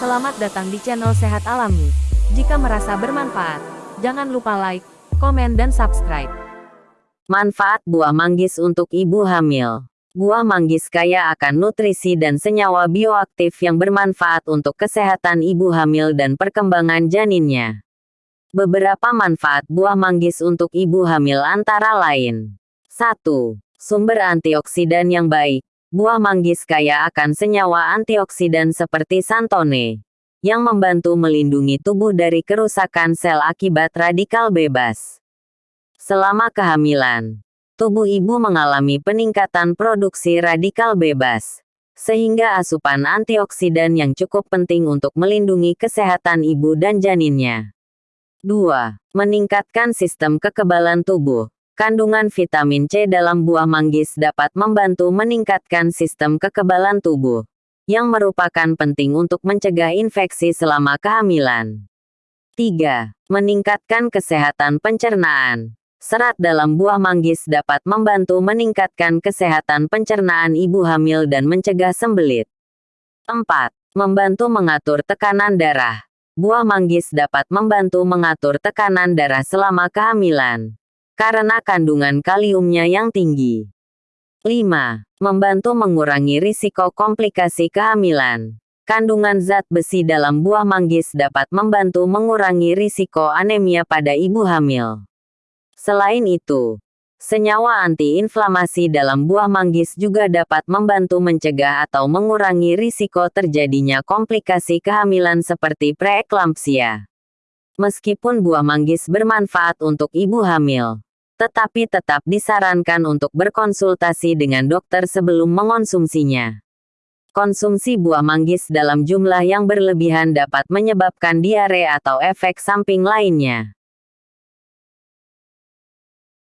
Selamat datang di channel Sehat Alami. Jika merasa bermanfaat, jangan lupa like, komen dan subscribe. Manfaat buah manggis untuk ibu hamil. Buah manggis kaya akan nutrisi dan senyawa bioaktif yang bermanfaat untuk kesehatan ibu hamil dan perkembangan janinnya. Beberapa manfaat buah manggis untuk ibu hamil antara lain. 1. Sumber antioksidan yang baik. Buah manggis kaya akan senyawa antioksidan seperti santone, yang membantu melindungi tubuh dari kerusakan sel akibat radikal bebas. Selama kehamilan, tubuh ibu mengalami peningkatan produksi radikal bebas, sehingga asupan antioksidan yang cukup penting untuk melindungi kesehatan ibu dan janinnya. 2. Meningkatkan sistem kekebalan tubuh. Kandungan vitamin C dalam buah manggis dapat membantu meningkatkan sistem kekebalan tubuh, yang merupakan penting untuk mencegah infeksi selama kehamilan. 3. Meningkatkan kesehatan pencernaan. Serat dalam buah manggis dapat membantu meningkatkan kesehatan pencernaan ibu hamil dan mencegah sembelit. 4. Membantu mengatur tekanan darah. Buah manggis dapat membantu mengatur tekanan darah selama kehamilan. Karena kandungan kaliumnya yang tinggi. 5. Membantu mengurangi risiko komplikasi kehamilan. Kandungan zat besi dalam buah manggis dapat membantu mengurangi risiko anemia pada ibu hamil. Selain itu, Senyawa antiinflamasi dalam buah manggis juga dapat membantu mencegah atau mengurangi risiko terjadinya komplikasi kehamilan seperti preeklampsia. Meskipun buah manggis bermanfaat untuk ibu hamil, tetapi tetap disarankan untuk berkonsultasi dengan dokter sebelum mengonsumsinya. Konsumsi buah manggis dalam jumlah yang berlebihan dapat menyebabkan diare atau efek samping lainnya.